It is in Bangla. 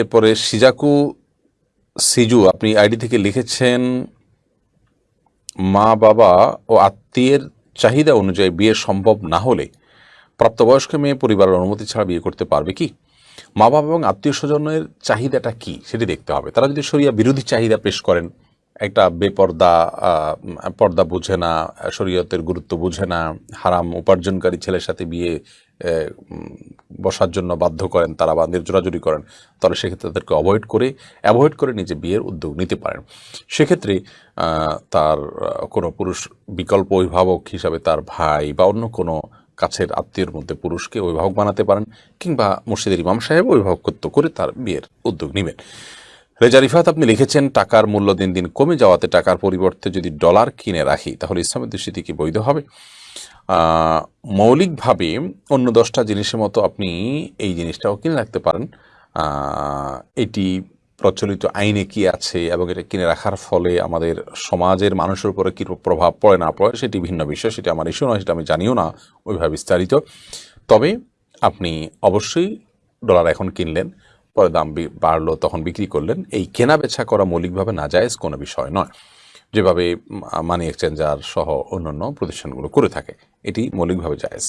এরপরে সিজাকু সিজু, আপনি আইডি থেকে লিখেছেন, মা, বাবা ও আত্মীয়ের চাহিদা অনুযায়ী বিয়ে সম্ভব না হলে প্রাপ্তবয়স্ক মেয়ে পরিবারের অনুমতি ছাড়া বিয়ে করতে পারবে কি? মা, বাবা এবং আত্মীয় স্বজনের চাহিদাটা কি? সেটি দেখতে হবে। তারা যদি সরিয়া বিরোধী চাহিদা পেশ করেন একটা বেপর্দা পর্দা বুঝে না, শরীয়তের গুরুত্ব বুঝে না, হারাম উপার্জনকারী ছেলের সাথে বিয়ে বসার জন্য বাধ্য করেন, তারা বা জোরাজুরি করেন, তাহলে সেক্ষেত্রে তাদেরকে অ্যাভয়েড করে অ্যাভয়েড করে নিজে বিয়ের উদ্যোগ নিতে পারেন। সেক্ষেত্রে তার কোনো পুরুষ বিকল্প অভিভাবক হিসাবে তার ভাই বা অন্য কোনো কাছের আত্মীয়র মধ্যে পুরুষকে অভিভাবক বানাতে পারেন, কিংবা মসজিদের ইমাম সাহেব অভিভাবকত্ব করে তার বিয়ের উদ্যোগ নেবেন। রেজা রিফাত, আপনি লিখেছেন, টাকার মূল্য দিন দিন কমে যাওয়াতে টাকার পরিবর্তে যদি ডলার কিনে রাখি, তাহলে ইসলামের দৃষ্টিতে কি বৈধ হবে? মৌলিকভাবে অন্য দশটা জিনিসের মতো আপনি এই জিনিসটাও কিনে রাখতে পারেন। এটি প্রচলিত আইনে কি আছে এবং এটা কিনে রাখার ফলে আমাদের সমাজের মানুষের উপরে কী প্রভাব পড়ে না পড়ে, সেটি ভিন্ন বিষয়, সেটি আমার ইস্যু নয়, সেটা আমি জানিও না, ওইভাবে বিস্তারিত। তবে আপনি অবশ্যই ডলার এখন কিনলেন। পরে দাম বাড়লো, তখন বিক্রি করলেন। এই কেনা বেচা করা মৌলিকভাবে নাজায়জ কোনো বিষয় নয়। যেভাবে মানি এক্সচেঞ্জার সহ অন্যান্য প্রতিষ্ঠানগুলো করে থাকে, এটি মৌলিকভাবে জায়েজ।